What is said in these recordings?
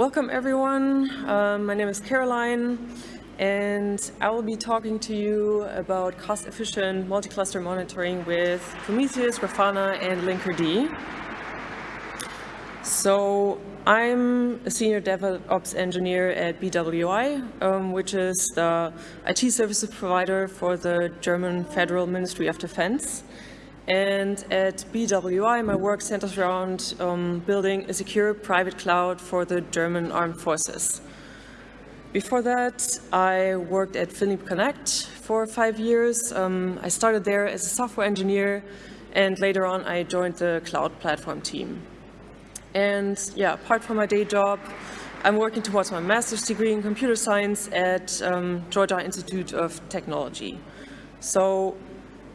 welcome everyone. Um, my name is Caroline and I will be talking to you about cost-efficient multi-cluster monitoring with Prometheus, Grafana and Linkerd. So I'm a senior DevOps engineer at BWI, um, which is the IT services provider for the German Federal Ministry of Defense. And at BWI, my work centers around um, building a secure private cloud for the German armed forces. Before that, I worked at Finleap Connect for five years. Um, I started there as a software engineer, and later on I joined the cloud platform team. And yeah, apart from my day job, I'm working towards my master's degree in computer science at um, Georgia Institute of Technology. So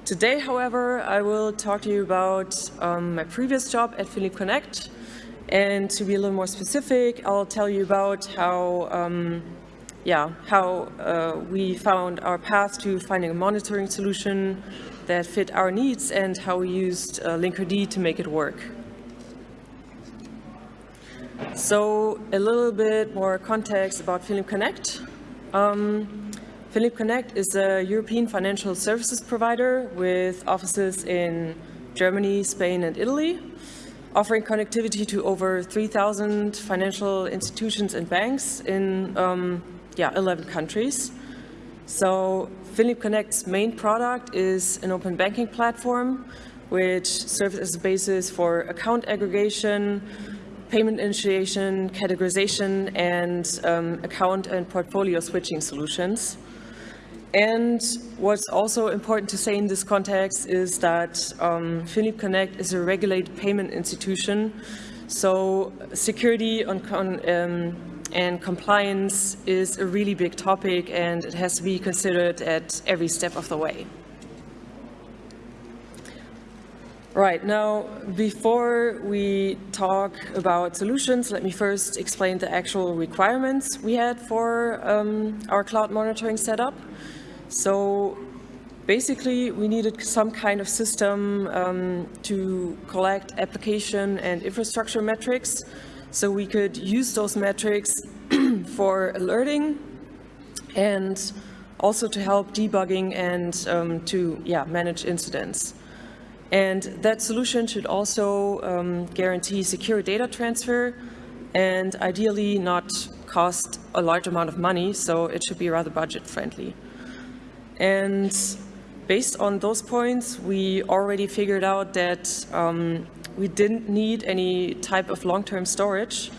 today, however, I will talk to you about um, my previous job at Finleap Connect. And to be a little more specific, I'll tell you about how, um, yeah, how uh, we found our path to finding a monitoring solution that fit our needs and how we used uh, Linkerd to make it work. So a little bit more context about Finleap Connect. Um, Finleap Connect is a European financial services provider with offices in Germany, Spain and Italy, offering connectivity to over 3,000 financial institutions and banks in um, yeah, 11 countries. So Finleap Connect's main product is an open banking platform which serves as a basis for account aggregation, payment initiation, categorization, and um, account and portfolio switching solutions. And what's also important to say in this context is that um, Finleap Connect is a regulated payment institution, so security on, on, um, and compliance is a really big topic and it has to be considered at every step of the way. Right, now before we talk about solutions, let me first explain the actual requirements we had for um, our cloud monitoring setup. So basically we needed some kind of system um, to collect application and infrastructure metrics so we could use those metrics for alerting and also to help debugging and um, to yeah, manage incidents. And that solution should also um, guarantee secure data transfer and ideally not cost a large amount of money, so it should be rather budget friendly. And based on those points, we already figured out that um, we didn't need any type of long-term storage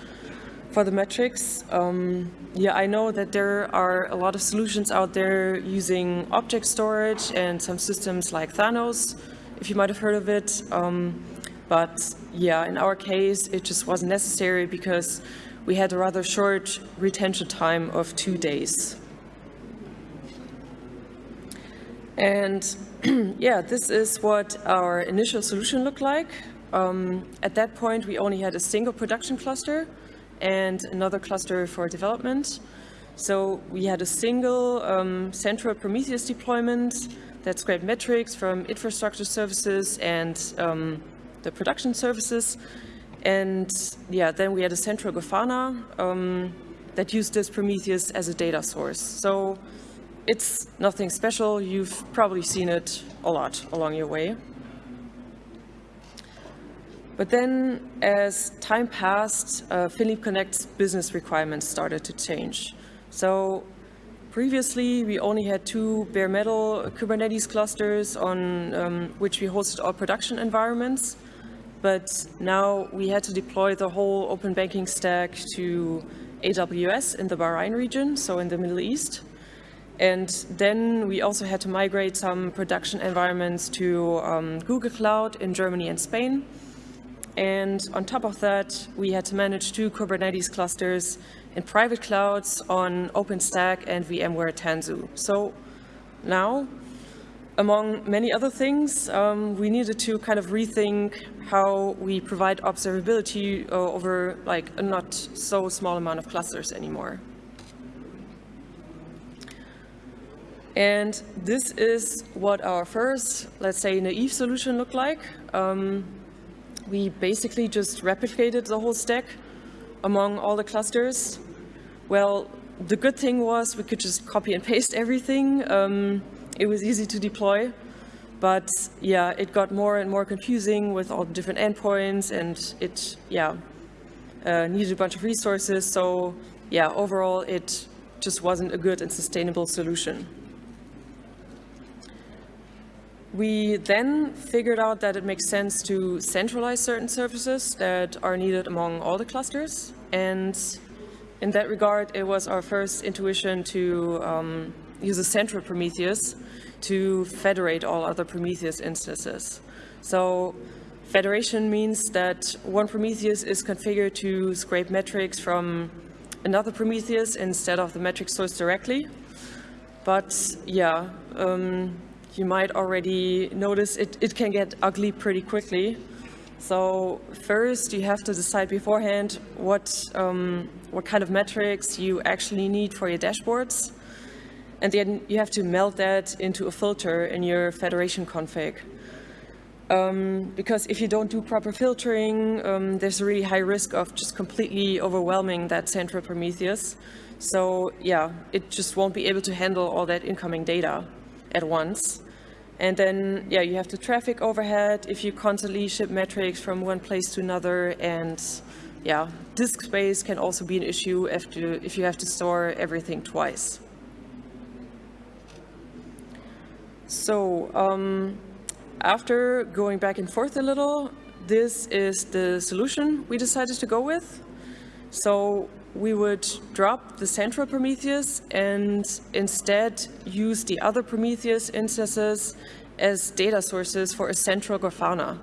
for the metrics. Um, yeah, I know that there are a lot of solutions out there using object storage and some systems like Thanos, if you might have heard of it. Um, but yeah, in our case, it just wasn't necessary because we had a rather short retention time of two days. And yeah, this is what our initial solution looked like. Um, at that point, we only had a single production cluster and another cluster for development. So we had a single um, central Prometheus deployment that scraped metrics from infrastructure services and um, the production services. And yeah, then we had a central Grafana um, that used this Prometheus as a data source. So it's nothing special. You've probably seen it a lot along your way. But then as time passed, uh, Connect's business requirements started to change. So Previously, we only had two bare metal Kubernetes clusters on um, which we hosted our production environments. But now we had to deploy the whole open banking stack to AWS in the Bahrain region, so in the Middle East. And then we also had to migrate some production environments to um, Google Cloud in Germany and Spain. And on top of that, we had to manage two Kubernetes clusters in private clouds on OpenStack and VMware Tanzu. So now, among many other things, um, we needed to kind of rethink how we provide observability uh, over like a not so small amount of clusters anymore. And this is what our first, let's say, naive solution looked like. Um, we basically just replicated the whole stack among all the clusters? Well, the good thing was we could just copy and paste everything. Um, it was easy to deploy. But yeah, it got more and more confusing with all the different endpoints and it, yeah, uh, needed a bunch of resources. So yeah, overall, it just wasn't a good and sustainable solution. We then figured out that it makes sense to centralize certain services that are needed among all the clusters. And in that regard, it was our first intuition to um, use a central Prometheus to federate all other Prometheus instances. So federation means that one Prometheus is configured to scrape metrics from another Prometheus instead of the metric source directly. But yeah, um, you might already notice it, it can get ugly pretty quickly. So first you have to decide beforehand what, um, what kind of metrics you actually need for your dashboards. And then you have to melt that into a filter in your federation config. Um, because if you don't do proper filtering, um, there's a really high risk of just completely overwhelming that central Prometheus. So yeah, it just won't be able to handle all that incoming data at once. And then, yeah, you have the traffic overhead if you constantly ship metrics from one place to another. And yeah, disk space can also be an issue if you, if you have to store everything twice. So um, after going back and forth a little, this is the solution we decided to go with. So we would drop the central Prometheus and instead use the other Prometheus instances as data sources for a central Grafana.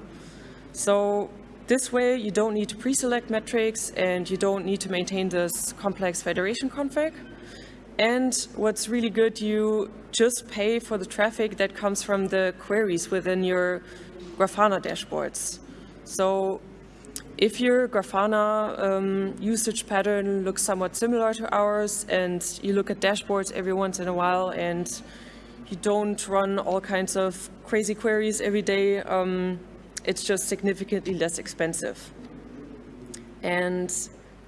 So this way you don't need to pre-select metrics and you don't need to maintain this complex federation config. And what's really good, you just pay for the traffic that comes from the queries within your Grafana dashboards. So if your Grafana um, usage pattern looks somewhat similar to ours and you look at dashboards every once in a while and you don't run all kinds of crazy queries every day, um, it's just significantly less expensive. And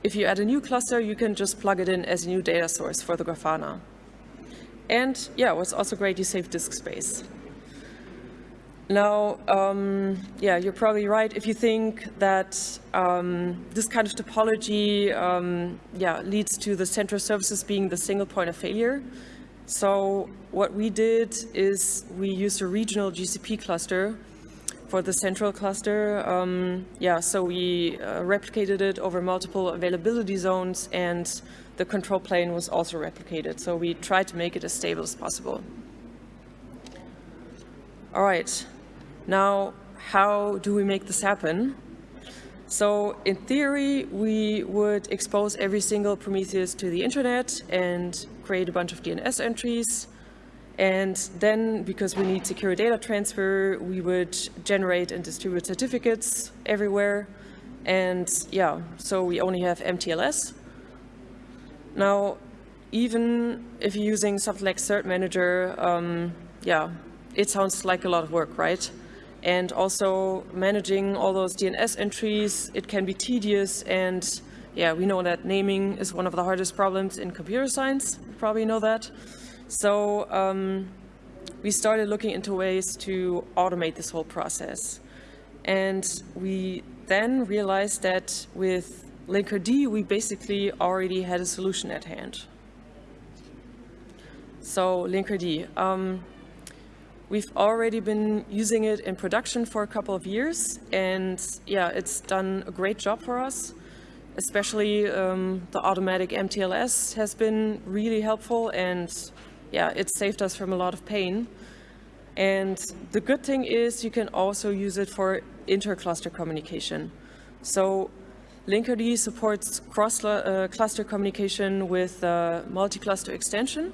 if you add a new cluster, you can just plug it in as a new data source for the Grafana. And yeah, what's also great, you save disk space. Now, um, yeah, you're probably right if you think that um, this kind of topology um, yeah, leads to the central services being the single point of failure. So what we did is we used a regional GCP cluster for the central cluster. Um, yeah, so we uh, replicated it over multiple availability zones and the control plane was also replicated. So we tried to make it as stable as possible. All right, now how do we make this happen? So in theory, we would expose every single Prometheus to the internet and create a bunch of DNS entries and then, because we need secure data transfer, we would generate and distribute certificates everywhere. And yeah, so we only have MTLS. Now, even if you're using something like Cert Manager, um, yeah, it sounds like a lot of work, right? And also managing all those DNS entries, it can be tedious and yeah, we know that naming is one of the hardest problems in computer science. You probably know that. So um, we started looking into ways to automate this whole process. And we then realized that with Linkerd, we basically already had a solution at hand. So Linkerd, um, we've already been using it in production for a couple of years, and yeah, it's done a great job for us. Especially um, the automatic MTLS has been really helpful, and yeah, it saved us from a lot of pain. And the good thing is you can also use it for inter-cluster communication. So Linkerd supports cross-cluster uh, communication with uh, multi-cluster extension,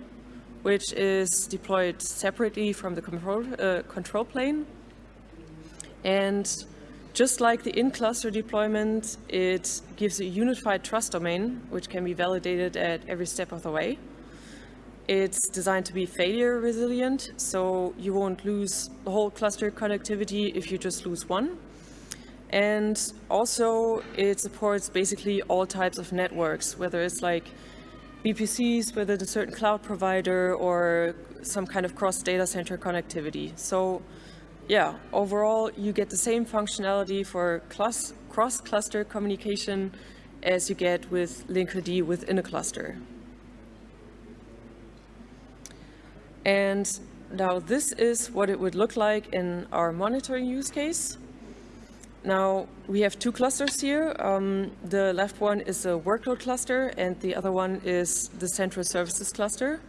which is deployed separately from the control, uh, control plane. And just like the in-cluster deployment, it gives a unified trust domain, which can be validated at every step of the way. It's designed to be failure resilient, so you won't lose the whole cluster connectivity if you just lose one. And also it supports basically all types of networks, whether it's like VPCs, whether a certain cloud provider or some kind of cross data center connectivity. So yeah, overall you get the same functionality for cross-cluster communication as you get with Linkerd within a cluster. And now this is what it would look like in our monitoring use case. Now we have two clusters here. Um, the left one is a workload cluster and the other one is the central services cluster.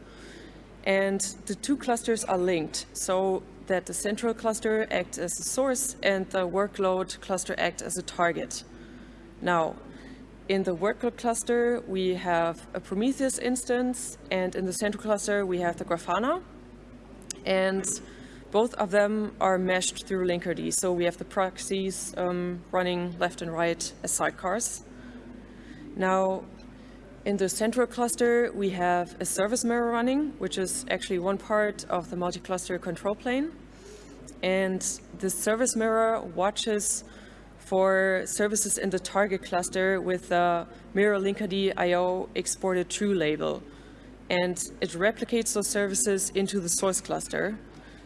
And the two clusters are linked so that the central cluster acts as a source and the workload cluster acts as a target. Now, in the workload cluster, we have a Prometheus instance, and in the central cluster, we have the Grafana. And both of them are meshed through Linkerd. So we have the proxies um, running left and right as sidecars. Now, in the central cluster, we have a service mirror running, which is actually one part of the multi-cluster control plane. And the service mirror watches for services in the target cluster with the mirror linkerd IO exported true label. And it replicates those services into the source cluster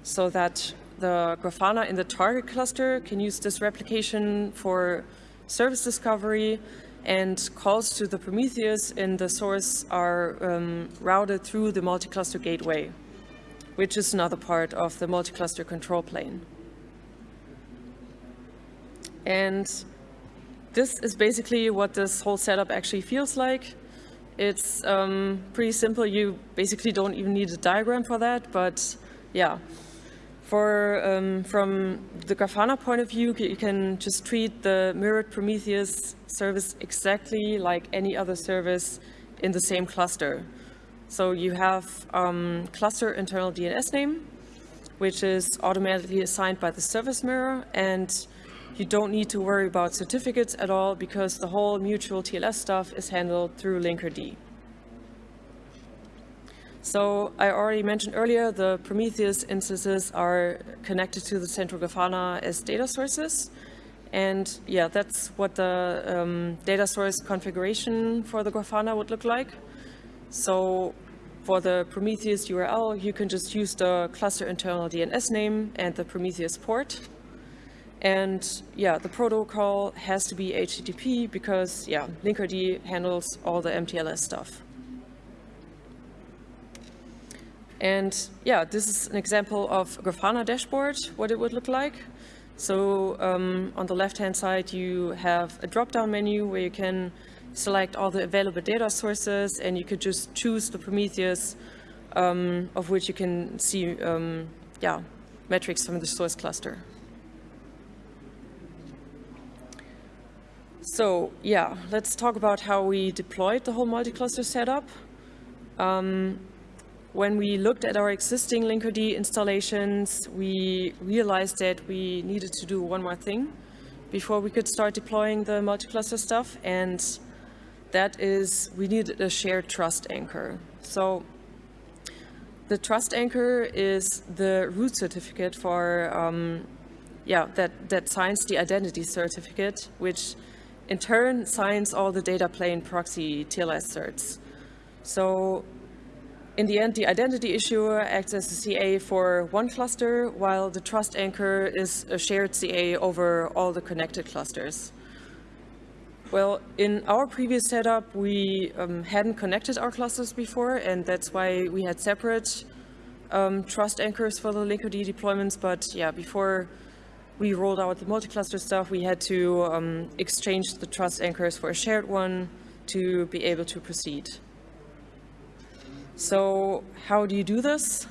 so that the Grafana in the target cluster can use this replication for service discovery and calls to the Prometheus in the source are um, routed through the multi-cluster gateway, which is another part of the multi-cluster control plane. And this is basically what this whole setup actually feels like. It's um, pretty simple. You basically don't even need a diagram for that, but yeah. For, um, from the Grafana point of view, you can just treat the mirrored Prometheus service exactly like any other service in the same cluster. So you have um, cluster internal DNS name, which is automatically assigned by the service mirror, and you don't need to worry about certificates at all because the whole mutual TLS stuff is handled through Linkerd. So I already mentioned earlier the Prometheus instances are connected to the central Grafana as data sources. And yeah, that's what the um, data source configuration for the Grafana would look like. So for the Prometheus URL, you can just use the cluster internal DNS name and the Prometheus port. And yeah, the protocol has to be HTTP because yeah, Linkerd handles all the MTLS stuff. And yeah, this is an example of Grafana dashboard, what it would look like. So um, on the left-hand side, you have a drop-down menu where you can select all the available data sources and you could just choose the Prometheus um, of which you can see um, yeah, metrics from the source cluster. So yeah, let's talk about how we deployed the whole multi-cluster setup. Um, when we looked at our existing Linkerd installations, we realized that we needed to do one more thing before we could start deploying the multi-cluster stuff, and that is we needed a shared trust anchor. So the trust anchor is the root certificate for, um, yeah, that, that signs the identity certificate, which in turn signs all the data plane proxy TLS certs. So in the end, the identity issuer acts as a CA for one cluster, while the trust anchor is a shared CA over all the connected clusters. Well, in our previous setup, we um, hadn't connected our clusters before, and that's why we had separate um, trust anchors for the Linkerd deployments. But yeah, before we rolled out the multi-cluster stuff, we had to um, exchange the trust anchors for a shared one to be able to proceed. So how do you do this?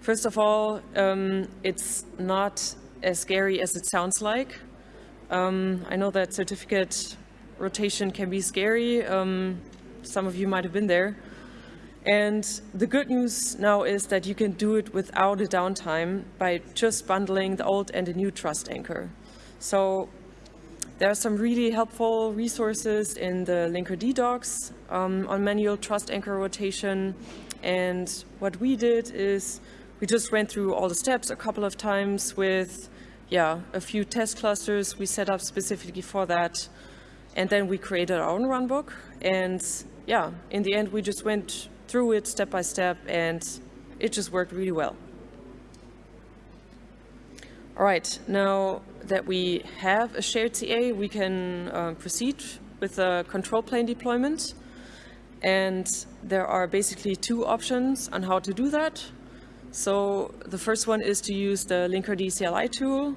First of all, um, it's not as scary as it sounds like. Um, I know that certificate rotation can be scary. Um, some of you might have been there. And the good news now is that you can do it without a downtime by just bundling the old and the new trust anchor. So there are some really helpful resources in the Linkerd docs um, on manual trust anchor rotation. And what we did is we just went through all the steps a couple of times with yeah, a few test clusters we set up specifically for that. And then we created our own runbook. And yeah, in the end, we just went through it step by step and it just worked really well. All right, now that we have a shared CA, we can uh, proceed with the control plane deployment. And there are basically two options on how to do that. So the first one is to use the Linkerd CLI tool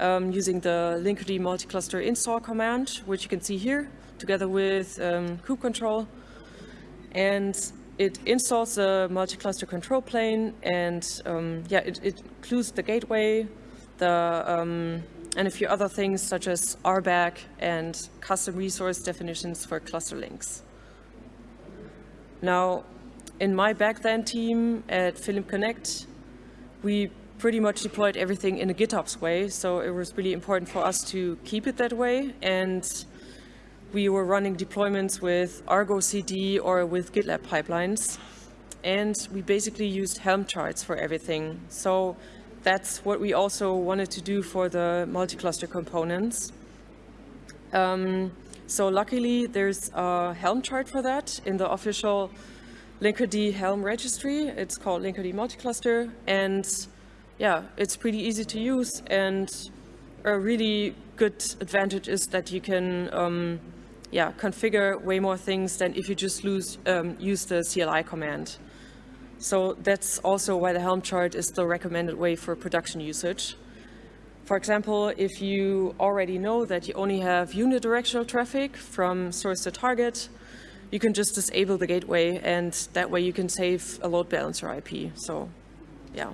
um, using the Linkerd multi-cluster install command, which you can see here, together with um, kube control. And it installs the multi-cluster control plane and um, yeah, it, it, includes the gateway, the um, and a few other things such as RBAC and custom resource definitions for cluster links. Now, in my back then team at Finleap Connect, we pretty much deployed everything in a GitOps way, so it was really important for us to keep it that way. And we were running deployments with Argo CD or with GitLab pipelines. And we basically used Helm charts for everything. So that's what we also wanted to do for the multi-cluster components. Um, so luckily there's a Helm chart for that in the official Linkerd Helm registry. It's called Linkerd Multicluster and yeah, it's pretty easy to use and a really good advantage is that you can um, yeah, configure way more things than if you just lose, um, use the CLI command. So that's also why the Helm chart is the recommended way for production usage. For example, if you already know that you only have unidirectional traffic from source to target, you can just disable the gateway and that way you can save a load balancer IP. So yeah,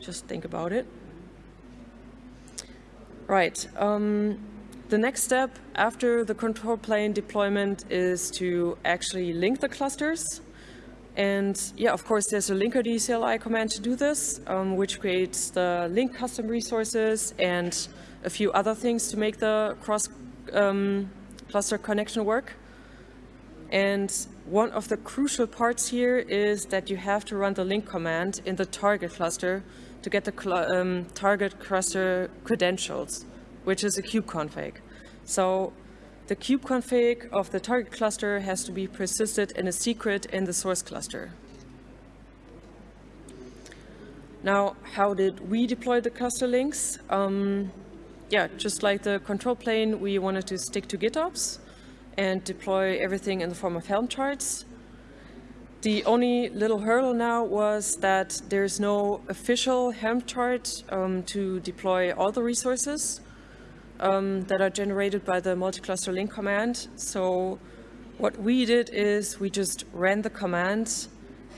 just think about it. Right. Um, the next step after the control plane deployment is to actually link the clusters. And yeah, of course, there's a linkerd CLI command to do this, um, which creates the link custom resources and a few other things to make the cross um, cluster connection work. And one of the crucial parts here is that you have to run the link command in the target cluster to get the um, target cluster credentials, which is a kubeconfig. So the kubeconfig of the target cluster has to be persisted in a secret in the source cluster. Now, how did we deploy the cluster links? Um, yeah, just like the control plane, we wanted to stick to GitOps and deploy everything in the form of Helm charts. The only little hurdle now was that there's no official Helm chart um, to deploy all the resources um, that are generated by the multi-cluster link command. So what we did is we just ran the command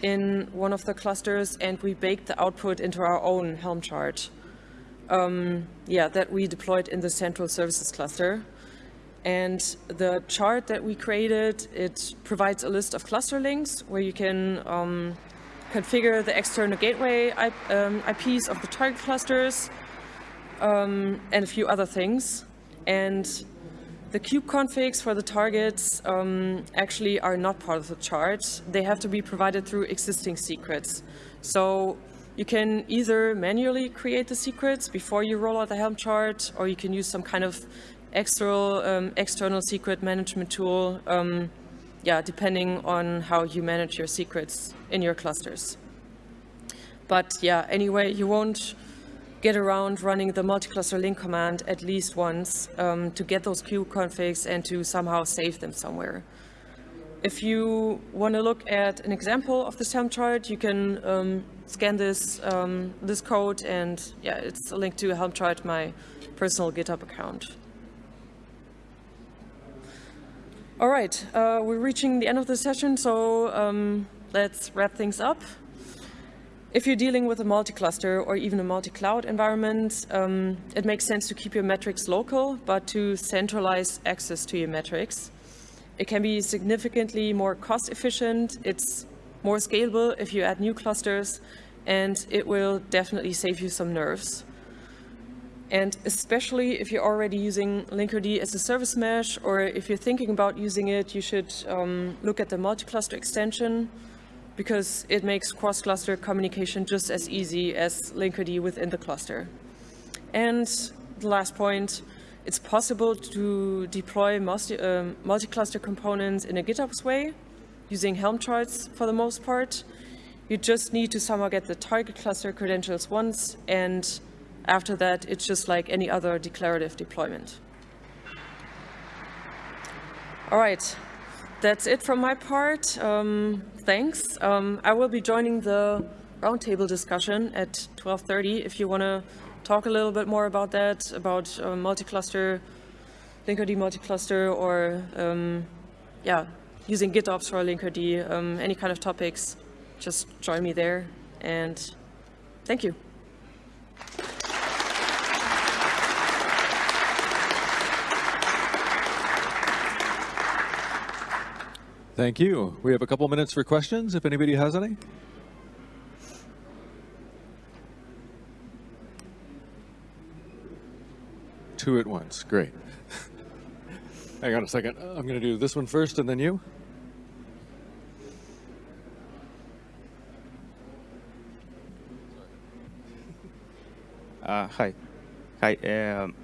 in one of the clusters and we baked the output into our own Helm chart. Um, yeah, that we deployed in the central services cluster. And the chart that we created, it provides a list of cluster links where you can um, configure the external gateway um, IPs of the target clusters um, and a few other things. And the kube configs for the targets um, actually are not part of the chart. They have to be provided through existing secrets. So you can either manually create the secrets before you roll out the Helm chart, or you can use some kind of external, um, external secret management tool, um, yeah, depending on how you manage your secrets in your clusters. But yeah, anyway, you won't get around running the multi-cluster link command at least once um, to get those kube configs and to somehow save them somewhere. If you want to look at an example of the Helm chart, you can um, scan this um, this code and yeah, it's a link to a Helm chart, my personal GitHub account. All right, uh, we're reaching the end of the session, so um, let's wrap things up. If you're dealing with a multi-cluster or even a multi-cloud environment, um, it makes sense to keep your metrics local, but to centralize access to your metrics. It can be significantly more cost efficient, it's more scalable if you add new clusters, and it will definitely save you some nerves. And especially if you're already using Linkerd as a service mesh, or if you're thinking about using it, you should um, look at the multi-cluster extension, because it makes cross-cluster communication just as easy as Linkerd within the cluster. And the last point, it's possible to deploy multi, um, multi-cluster components in a GitOps way, using Helm charts for the most part. You just need to somehow get the target cluster credentials once, and after that, it's just like any other declarative deployment. All right, that's it from my part. Um, thanks. Um, I will be joining the roundtable discussion at 12.30 if you want to talk a little bit more about that, about uh, multi-cluster, Linkerd multi-cluster, or um, yeah, using GitOps for Linkerd, um, any kind of topics, just join me there. And thank you. Thank you. We have a couple minutes for questions, if anybody has any. Two at once, great. Hang on a second, I'm going to do this one first and then you. Uh, hi. Hi. Um,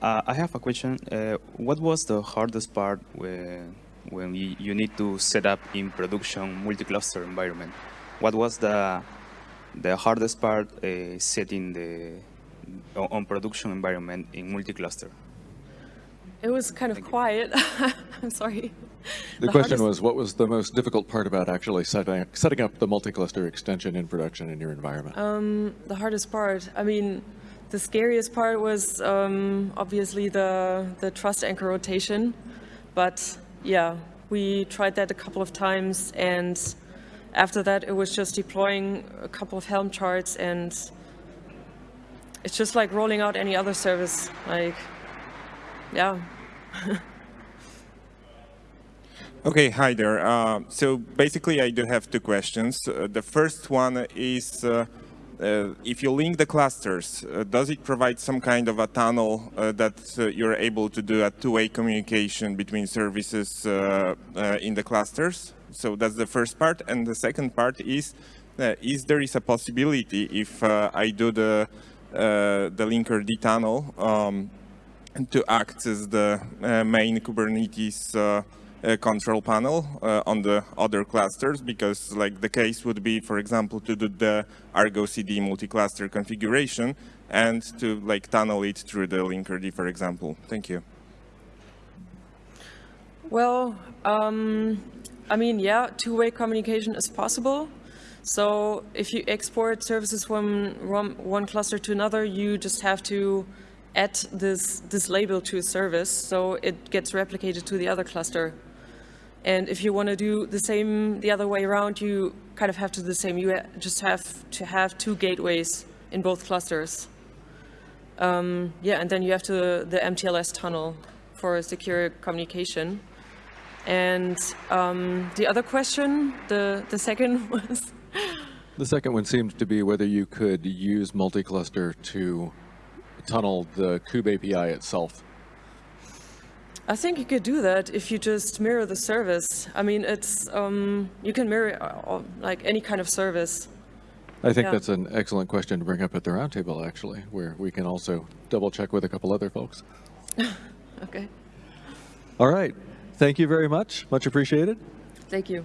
uh, I have a question. Uh, what was the hardest part when, when you, you need to set up in production multi-cluster environment? What was the the hardest part uh, setting the on on production environment in multi-cluster? It was kind of quiet. I'm sorry. The question hardest- was, what was the most difficult part about actually setting, setting up the multi-cluster extension in production in your environment? the hardest part. I mean, the scariest part was um, obviously the the trust anchor rotation, but yeah, we tried that a couple of times, and after that, it was just deploying a couple of Helm charts, and it's just like rolling out any other service. Like, yeah. Okay, hi there. Uh, so basically, I do have two questions. Uh, the first one is, uh, if you link the clusters, uh, does it provide some kind of a tunnel uh, that uh, you're able to do a two-way communication between services uh, uh, in the clusters? So that's the first part. And the second part is, uh, is there is a possibility if uh, I do the uh, the Linkerd tunnel um, to act as the uh, main Kubernetes uh, uh, control panel uh, on the other clusters because like the case would be, for example, to do the Argo CD multi-cluster configuration and to like tunnel it through the Linkerd, for example. Thank you. Well, um, I mean, yeah, two-way communication is possible. So if you export services from one cluster to another, you just have to add this, this label to a service, so it gets replicated to the other cluster. And if you want to do the same the other way around, you kind of have to do the same. You just have to have two gateways in both clusters. Um, yeah, and then you have to the MTLS tunnel for secure communication. And um, the other question, the, the second was, The second one seemed to be whether you could use multi-cluster to tunnel the kube API itself. I think you could do that if you just mirror the service. I mean, it's, um, you can mirror uh, like any kind of service. I think Yeah. that's an excellent question to bring up at the roundtable, actually, where we can also double check with a couple other folks. Okay, All right. Thank you very much. Much appreciated. thank you.